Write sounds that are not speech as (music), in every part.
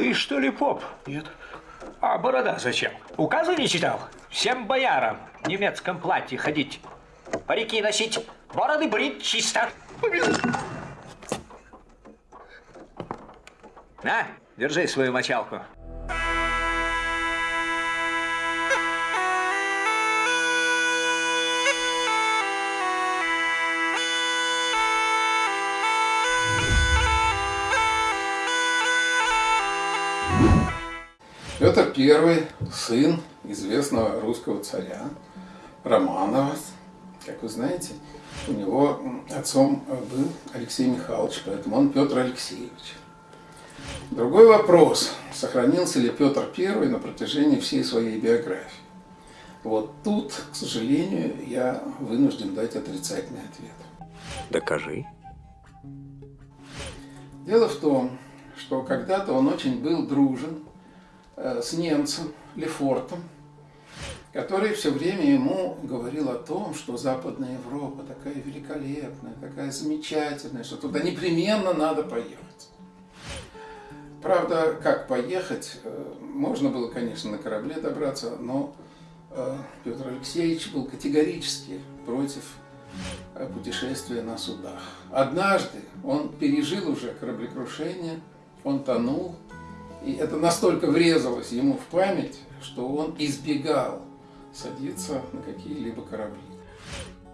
Ты что ли поп? Нет. А борода зачем? Указы не читал? Всем боярам в немецком платье ходить, парики носить, бороды брить чисто. На, держи свою мочалку. I, сын известного русского царя Романова. Как вы знаете, у него отцом был Алексей Михайлович, поэтому он Петр Алексеевич. Другой вопрос, сохранился ли Петр I на протяжении всей своей биографии. Вот тут, к сожалению, я вынужден дать отрицательный ответ. Докажи. Дело в том, что когда-то он очень был дружен Э, с немцем Лефортом, который все время ему говорил о том, что Западная Европа такая великолепная, такая замечательная, что туда непременно надо поехать. Правда, как поехать, э, можно было, конечно, на корабле добраться, но э, Петр Алексеевич был категорически против путешествия на судах. Однажды он пережил уже кораблекрушение, он тонул, и это настолько врезалось ему в память, что он избегал садиться на какие-либо корабли.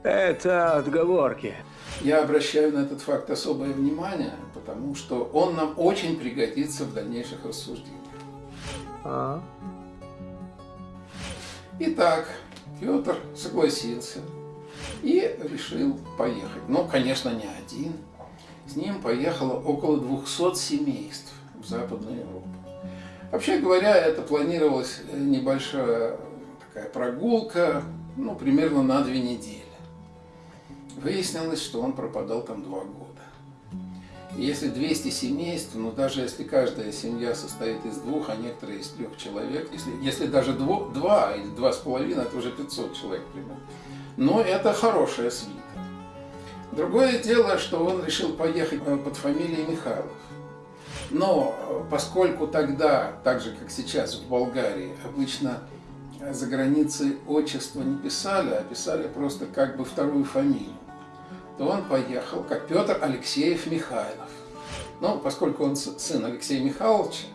Это отговорки. Я обращаю на этот факт особое внимание, потому что он нам очень пригодится в дальнейших рассуждениях. А? Итак, Петр согласился и решил поехать. Но, конечно, не один. С ним поехало около 200 семейств в Западную Европу. Вообще говоря, это планировалась небольшая такая прогулка, ну, примерно на две недели. Выяснилось, что он пропадал там два года. Если 200 семейств, ну даже если каждая семья состоит из двух, а некоторые из трех человек, если, если даже дво, два или два с половиной, это уже 500 человек примерно. Но это хорошая свита. Другое дело, что он решил поехать э, под фамилией Михайлов. Но э, поскольку тогда, так же как сейчас в Болгарии, обычно за границей отчество не писали, а писали просто как бы вторую фамилию, то он поехал как Петр Алексеев Михайлов. Ну, поскольку он сын Алексея Михайловича,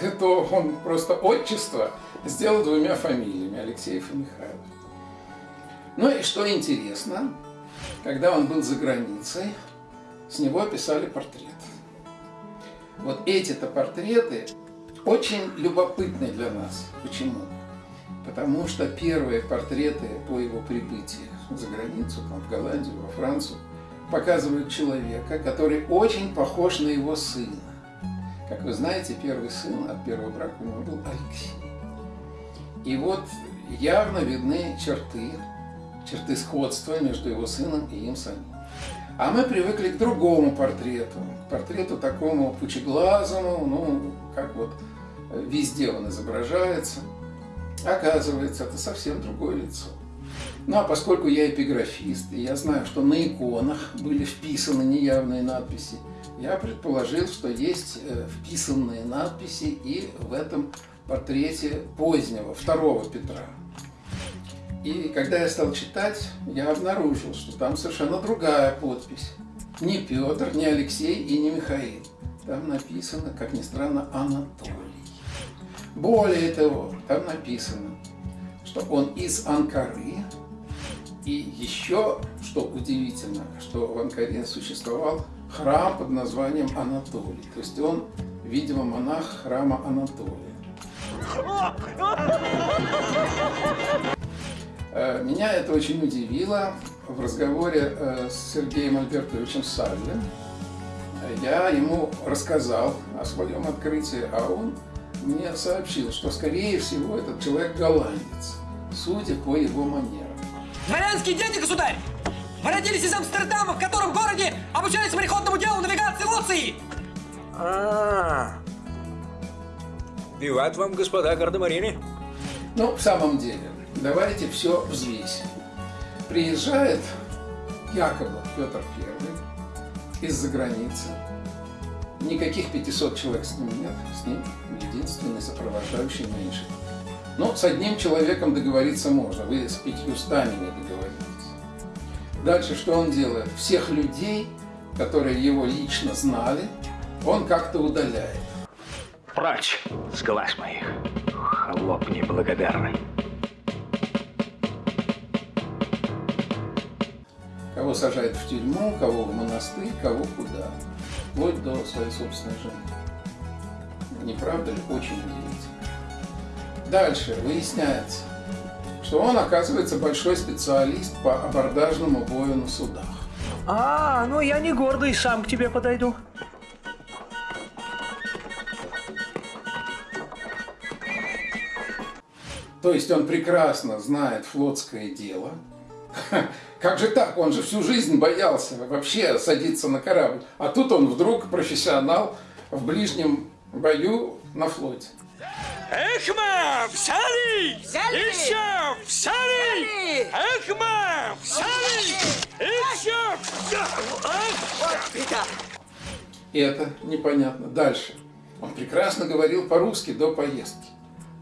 (laughs) то он просто отчество сделал двумя фамилиями, Алексеев и Михайлов. Ну и что интересно, когда он был за границей, с него писали портрет. Вот эти-то портреты очень любопытны для нас. Почему? Потому что первые портреты по его прибытии за границу, там, в Голландию, во Францию, показывают человека, который очень похож на его сына. Как вы знаете, первый сын от первого брака у него был Алексей. И вот явно видны черты, черты сходства между его сыном и им самим. А мы привыкли к другому портрету, к портрету такому пучеглазому, ну, как вот везде он изображается. Оказывается, это совсем другое лицо. Ну, а поскольку я эпиграфист, и я знаю, что на иконах были вписаны неявные надписи, я предположил, что есть э, вписанные надписи и в этом портрете позднего, второго Петра. И когда я стал читать, я обнаружил, что там совершенно другая подпись. Не Петр, не Алексей и не Михаил. Там написано, как ни странно, Анатолий. Более того, там написано, что он из Анкары. И еще, что удивительно, что в Анкаре существовал храм под названием Анатолий. То есть он, видимо, монах храма Анатолия. Э, меня это очень удивило. В разговоре э, с Сергеем Альбертовичем Сальвин я ему рассказал о своем открытии, а он мне сообщил, что, скорее всего, этот человек голландец, судя по его манерам. Дворянские дети, государь! Вы родились из Амстердама, в котором городе обучались мореходному делу навигации Луции! А, -а, -а. вам, господа гардемарины. Ну, в самом деле, давайте все взвесим. Приезжает якобы Петр I из-за границы, Никаких 500 человек с ним нет, с ним единственный сопровождающий меньше. Но с одним человеком договориться можно, вы с пятьюстами не договоритесь. Дальше что он делает? Всех людей, которые его лично знали, он как-то удаляет. Прочь с глаз моих, холоп неблагодарный. Кого сажает в тюрьму, кого в монастырь, кого куда. Вплоть до своей собственной жены. Не правда ли? Очень удивительно. Дальше выясняется, что он, оказывается, большой специалист по абордажному бою на судах. А, ну я не гордый, сам к тебе подойду. То есть он прекрасно знает флотское дело. (laughs) Как же так? Он же всю жизнь боялся вообще садиться на корабль. А тут он вдруг профессионал в ближнем бою на флоте. Эхма, взяли! Взяли! Еще взяли! Взяли! Эхма, взяли! Еще! Вот беда. Это непонятно. Дальше. Он прекрасно говорил по-русски до поездки.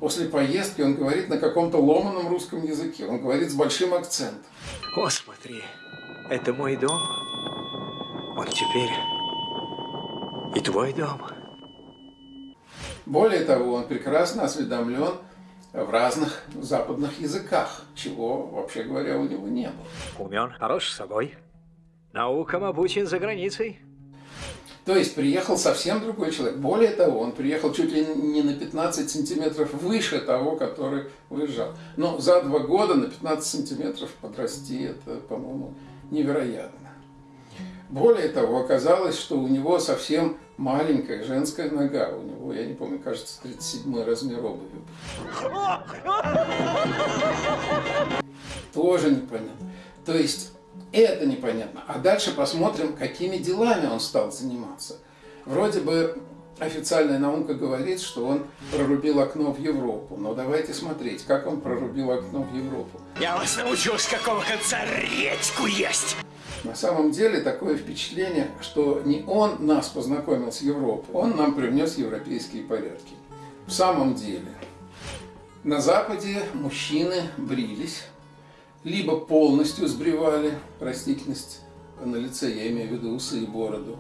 После поездки он говорит на каком-то ломаном русском языке. Он говорит с большим акцентом. О, смотри, это мой дом. Он теперь и твой дом. Более того, он прекрасно осведомлен в разных западных языках, чего, вообще говоря, у него не было. Умен, хорош собой. Наукам обучен за границей. То есть приехал совсем другой человек. Более того, он приехал чуть ли не на 15 сантиметров выше того, который выезжал. Но за два года на 15 сантиметров подрасти, это, по-моему, невероятно. Более того, оказалось, что у него совсем маленькая женская нога. У него, я не помню, кажется, 37 размер обуви. Тоже непонятно. То есть это непонятно. А дальше посмотрим, какими делами он стал заниматься. Вроде бы официальная наука говорит, что он прорубил окно в Европу. Но давайте смотреть, как он прорубил окно в Европу. Я вас научу, с какого конца редьку есть! На самом деле такое впечатление, что не он нас познакомил с Европой, он нам привнес европейские порядки. В самом деле, на Западе мужчины брились, либо полностью сбривали растительность на лице, я имею в виду усы и бороду,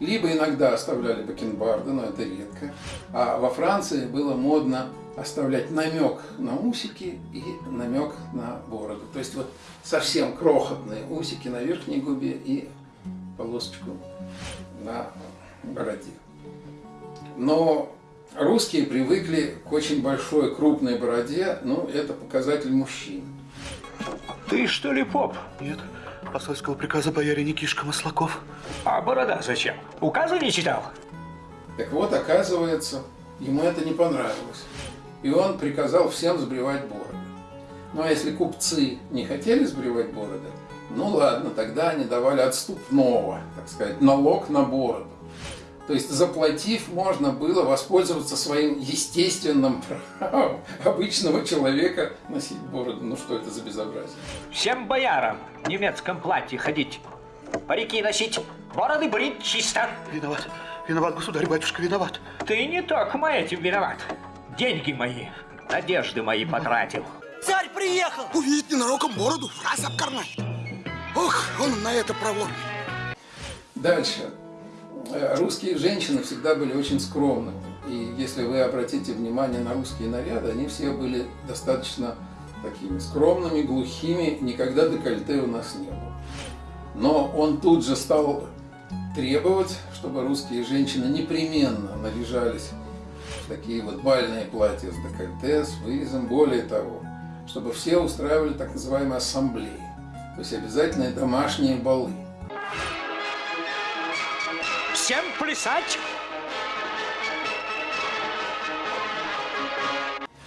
либо иногда оставляли бакенбарды, но это редко. А во Франции было модно оставлять намек на усики и намек на бороду. То есть вот совсем крохотные усики на верхней губе и полосочку на бороде. Но русские привыкли к очень большой крупной бороде, ну это показатель мужчин. Ты что ли поп? Нет, посольского приказа бояре Никишка Маслаков. А борода зачем? Указы не читал? Так вот, оказывается, ему это не понравилось. И он приказал всем сбривать бороды. Ну а если купцы не хотели сбривать бороды, ну ладно, тогда они давали отступного, так сказать, налог на бороду. То есть, заплатив, можно было воспользоваться своим естественным правом обычного человека носить бороду. Ну что это за безобразие? Всем боярам в немецком платье ходить, парики носить, бороды брить чисто. Виноват, виноват, государь, батюшка, виноват. Ты не только этим виноват. Деньги мои, надежды мои потратил. Царь приехал! Увидит ненароком бороду, раз обкорнает. Ох, он на это проворный. Дальше. Э, Русские женщины всегда были очень скромными. И если вы обратите внимание на русские наряды, они все были достаточно такими скромными, глухими, никогда декольте у нас не было. Но он тут же стал требовать, чтобы русские женщины непременно наряжались в такие вот бальные платья с декольте, с вырезом. Более того, чтобы все устраивали так называемые ассамблеи, то есть обязательные домашние балы. Всем плясать!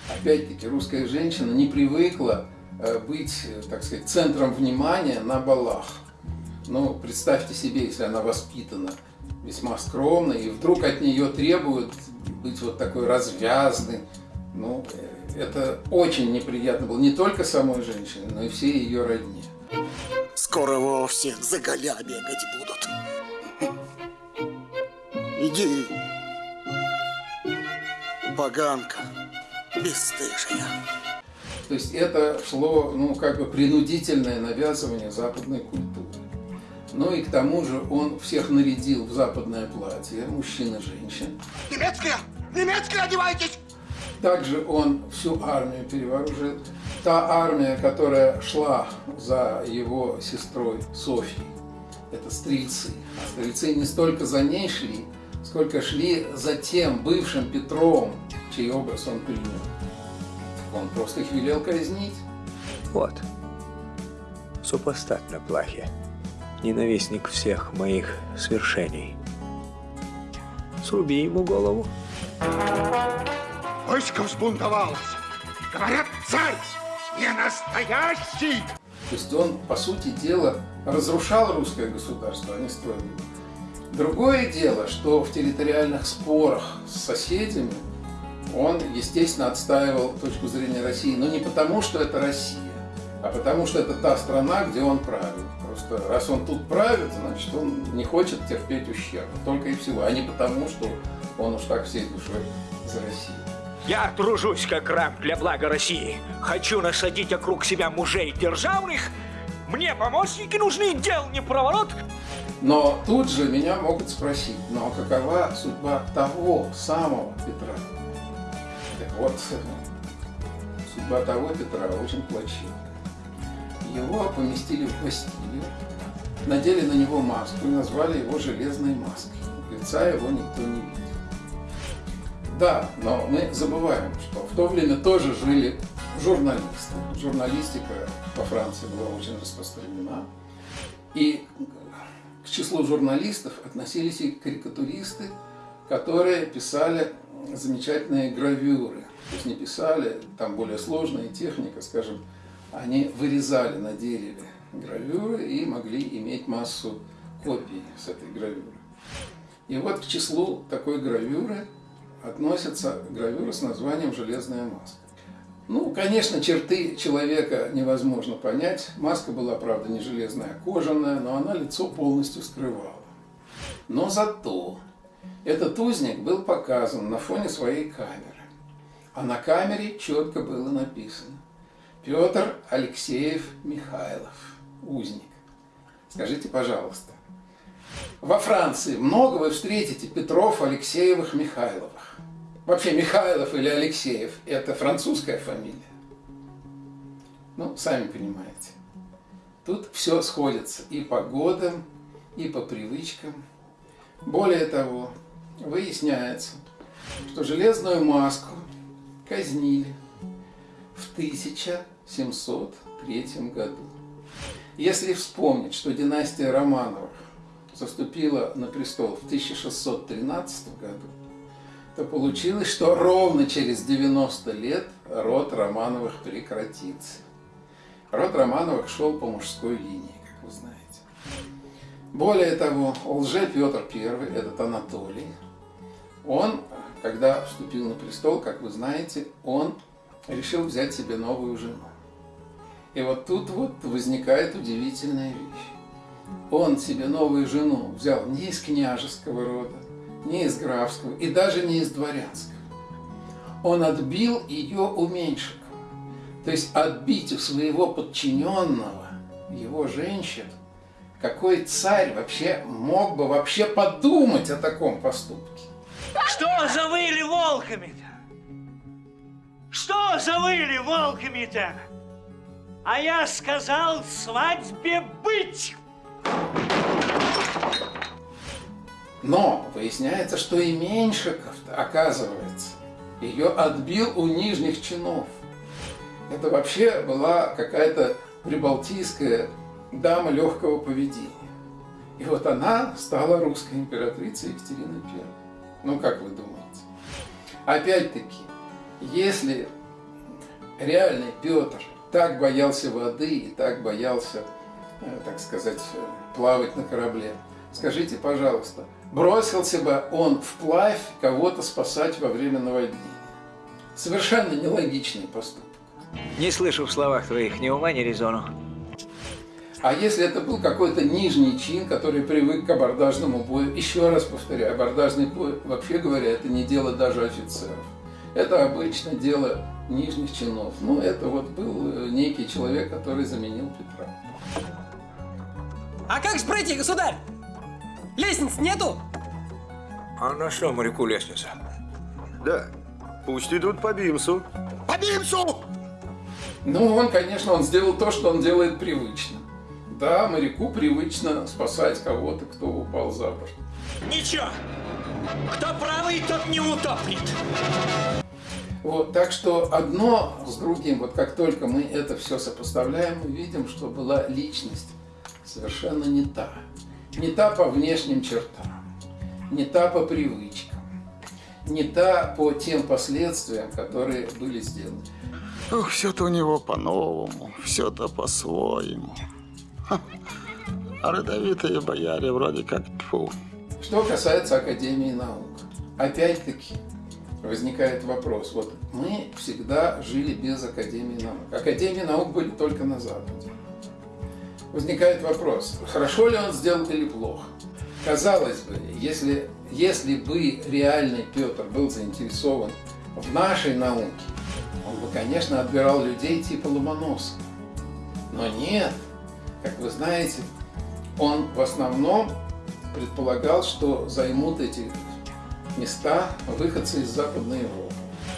Опять-таки, русская женщина не привыкла э, быть, э, так сказать, центром внимания на балах. Ну, представьте себе, если она воспитана весьма скромно, и вдруг от нее требуют быть вот такой развязной. Ну, э, это очень неприятно было не только самой женщине, но и всей ее родне. Скоро вовсе за голя бегать будут. Иди, поганка бесстыжая. То есть это шло, ну, как бы принудительное навязывание западной культуры. Ну и к тому же он всех нарядил в западное платье, мужчин и женщин. Немецкая! Немецкая одевайтесь! Также он всю армию перевооружил. Та армия, которая шла за его сестрой Софьей, это стрельцы. А стрельцы не столько за ней шли, сколько шли за тем бывшим Петром, чей образ он принял. Он просто их велел казнить. Вот. Супостат на плахе. Ненавистник всех моих свершений. Сруби ему голову. Войско взбунтовалось. Говорят, царь не настоящий. То есть он, по сути дела, разрушал русское государство, а не строил его. Другое дело, что в территориальных спорах с соседями он, естественно, отстаивал точку зрения России, но не потому, что это Россия, а потому, что это та страна, где он правит. Просто раз он тут правит, значит, он не хочет терпеть ущерб. Только и всего. А не потому, что он уж так всей душой за Россию. Я тружусь как раб для блага России. Хочу насадить вокруг себя мужей державных. Мне помощники нужны, дел не проворот. Но тут же меня могут спросить, ну а какова судьба того самого Петра? Так вот, судьба того Петра очень плачевная. Его поместили в Бастилию, надели на него маску и назвали его железной маской. Лица его никто не видел. Да, но мы забываем, что в то время тоже жили журналисты. Журналистика во Франции была очень распространена. И числу журналистов относились и карикатуристы, которые писали замечательные гравюры. То есть не писали, там более сложная техника, скажем, они вырезали на дереве гравюры и могли иметь массу копий с этой гравюры. И вот к числу такой гравюры относится гравюра с названием «Железная маска». Ну, конечно, черты человека невозможно понять. Маска была, правда, не железная, а кожаная, но она лицо полностью скрывала. Но зато этот узник был показан на фоне своей камеры. А на камере четко было написано Петр Алексеев Михайлов, узник. Скажите, пожалуйста, во Франции много вы встретите Петров, Алексеевых, Михайловых. Вообще Михайлов или Алексеев – это французская фамилия. Ну, сами понимаете. Тут все сходится и по годам, и по привычкам. Более того, выясняется, что железную маску казнили в 1703 году. Если вспомнить, что династия Романовых заступила на престол в 1613 году, то получилось, что ровно через 90 лет род Романовых прекратится. Род Романовых шел по мужской линии, как вы знаете. Более того, лже Петр I, этот Анатолий, он, когда вступил на престол, как вы знаете, он решил взять себе новую жену. И вот тут вот возникает удивительная вещь. Он себе новую жену взял не из княжеского рода, не из графского и даже не из дворянского. Он отбил ее у меньшиков. То есть отбить у своего подчиненного, его женщин, какой царь вообще мог бы вообще подумать о таком поступке? Что завыли волками-то? Что завыли волками-то? А я сказал свадьбе быть. Но выясняется, что и Меньшиков, оказывается, ее отбил у нижних чинов. Это вообще была какая-то прибалтийская дама легкого поведения. И вот она стала русской императрицей Екатериной I. Ну, как вы думаете? Опять-таки, если реальный Петр так боялся воды и так боялся, э, так сказать, плавать на корабле, скажите, пожалуйста, бросился бы он вплавь кого-то спасать во время наводнения? Совершенно нелогичный поступок. Не слышу в словах твоих ни ума, ни резону. А если это был какой-то нижний чин, который привык к абордажному бою, еще раз повторяю, абордажный бой, вообще говоря, это не дело даже офицеров. Это обычно дело нижних чинов. Ну, это вот был э, некий человек, который заменил Петра. А как же пройти, государь? Лестниц нету? А на что моряку лестница? Да, пусть идут по бимсу. По бимсу! Ну, он, конечно, он сделал то, что он делает привычно. Да, моряку привычно спасать кого-то, кто упал за борт. Ничего. Кто правый, тот не утопнет. Вот, так что одно с другим, вот как только мы это все сопоставляем, мы видим, что была личность совершенно не та. Не та по внешним чертам, не та по привычкам, не та по тем последствиям, которые были сделаны. Ох, все-то у него по-новому, все-то по-своему. А родовитые бояре вроде как тьфу. Что касается Академии наук, опять-таки возникает вопрос. Вот мы всегда жили без Академии наук. Академии наук были только на Западе. Возникает вопрос, хорошо ли он сделал или плохо. Казалось бы, если, если бы реальный Петр был заинтересован в нашей науке, он бы, конечно, отбирал людей типа Ломоносова. Но нет, как вы знаете, он в основном предполагал, что займут эти места выходцы из Западной Европы.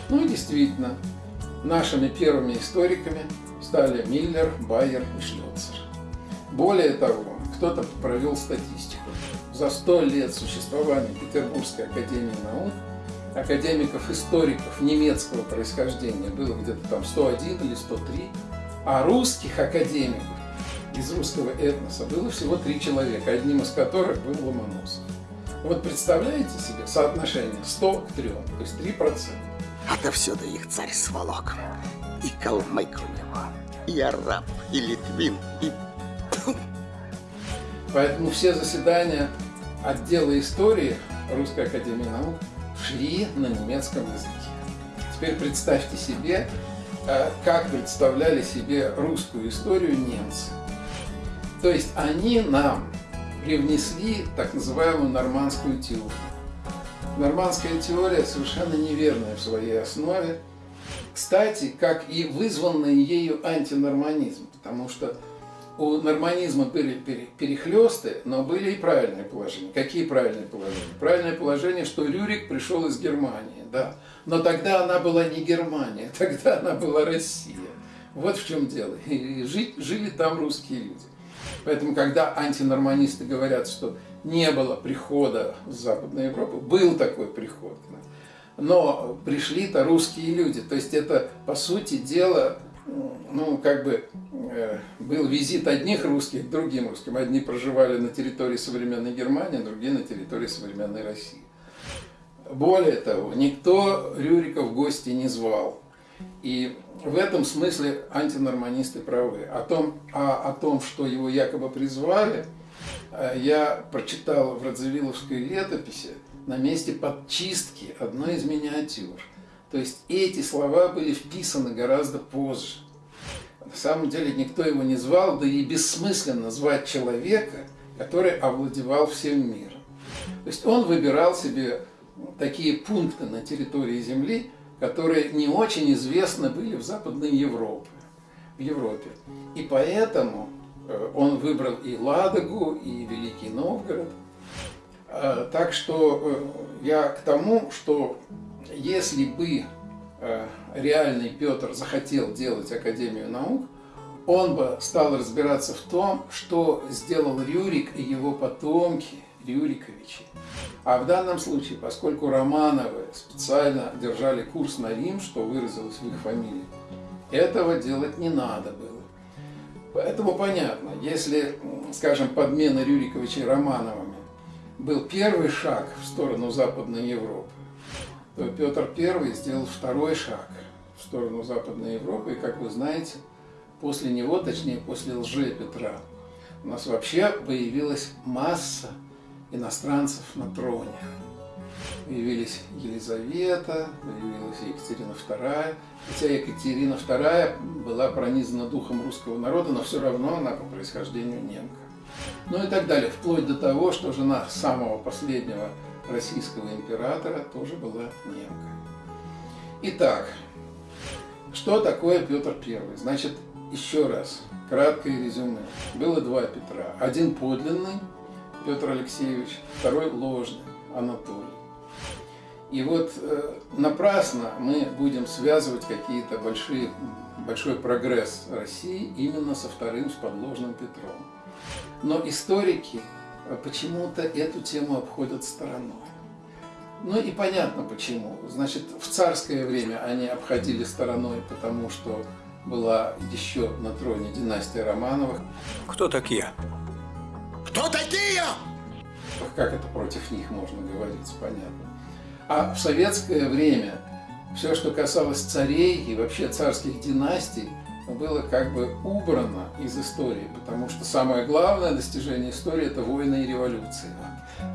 Ну и действительно, нашими первыми историками стали Миллер, Байер и Шлёцер. Более того, кто-то провел статистику. За сто лет существования Петербургской академии наук академиков-историков немецкого происхождения было где-то там 101 или 103, а русских академиков из русского этноса было всего три человека, одним из которых был Ломоносов. Вот представляете себе соотношение 100 к 3, то есть 3%. Отовсюду их царь сволок. И калмык у него, и араб, и литвин, и... Поэтому все заседания отдела истории Русской Академии Наук шли на немецком языке. Теперь представьте себе, э, как представляли себе русскую историю немцы. То есть они нам привнесли так называемую нормандскую теорию. Нормандская теория совершенно неверная в своей основе. Кстати, как и вызванный ею антинорманизм, потому что у норманизма были перехлесты, но были и правильные положения. Какие правильные положения? Правильное положение, что Рюрик пришел из Германии, да. Но тогда она была не Германия, (laughs) тогда она была Россия. Вот в чем дело. И жить, жили там русские люди. Поэтому, когда антинорманисты говорят, что не было прихода в Западную Европу, был такой приход. Но пришли-то русские люди. То есть это, по сути дела, ну, как бы э, был визит одних русских к другим русским. Одни проживали на территории современной Германии, другие на территории современной России. Более того, никто Рюрика в гости не звал. И в этом смысле антинорманисты правы. О том, а, о том, что его якобы призвали, э, я прочитал в Радзивилловской летописи на месте подчистки одной из миниатюр. То есть эти слова были вписаны гораздо позже. На самом деле никто его не звал, да и бессмысленно звать человека, который овладевал всем миром. То есть он выбирал себе такие пункты на территории Земли, которые не очень известны были в Западной Европе. В Европе. И поэтому э, он выбрал и Ладогу, и Великий Новгород. Э, так что э, я к тому, что если бы реальный Петр захотел делать Академию наук, он бы стал разбираться в том, что сделал Рюрик и его потомки, Рюриковичи. А в данном случае, поскольку Романовы специально держали курс на Рим, что выразилось в их фамилии, этого делать не надо было. Поэтому понятно, если, скажем, подмена Рюриковичей Романовыми был первый шаг в сторону Западной Европы, то Петр I сделал второй шаг в сторону Западной Европы. И, как вы знаете, после него, точнее, после лжи Петра, у нас вообще появилась масса иностранцев на троне. Появились Елизавета, появилась Екатерина II. Хотя Екатерина II была пронизана духом русского народа, но все равно она по происхождению немка. Ну и так далее, вплоть до того, что жена самого последнего российского императора тоже была немка. Итак, что такое Петр I? Значит, еще раз, краткое резюме. Было два Петра. Один подлинный, Петр Алексеевич, второй ложный, Анатолий. И вот э, напрасно мы будем связывать какие-то большие, большой прогресс России именно со вторым, с подложным Петром. Но историки почему-то эту тему обходят стороной. Ну и понятно почему. Значит, в царское время они обходили стороной, потому что была еще на троне династия Романовых. Кто такие? Кто такие? Как это против них можно говорить, понятно. А в советское время все, что касалось царей и вообще царских династий, было как бы убрано из истории, потому что самое главное достижение истории – это войны и революции.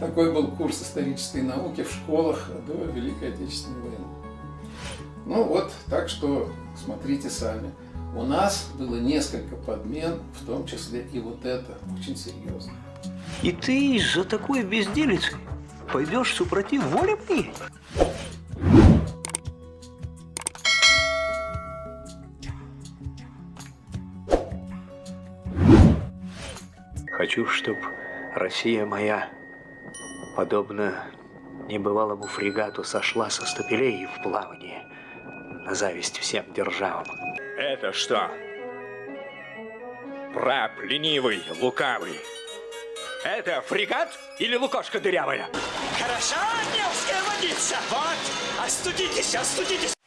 Такой был курс исторической науки в школах до Великой Отечественной войны. Ну вот, так что смотрите сами. У нас было несколько подмен, в том числе и вот это, очень серьезно. И ты из-за такой безделицы пойдешь супротив воли моей? Хочу, чтобы Россия моя, подобно небывалому фрегату, сошла со стапелей в плавание на зависть всем державам. Это что? Раб ленивый, лукавый. Это фрегат или лукошка дырявая? Хороша Невская водица! Вот, остудитесь, остудитесь!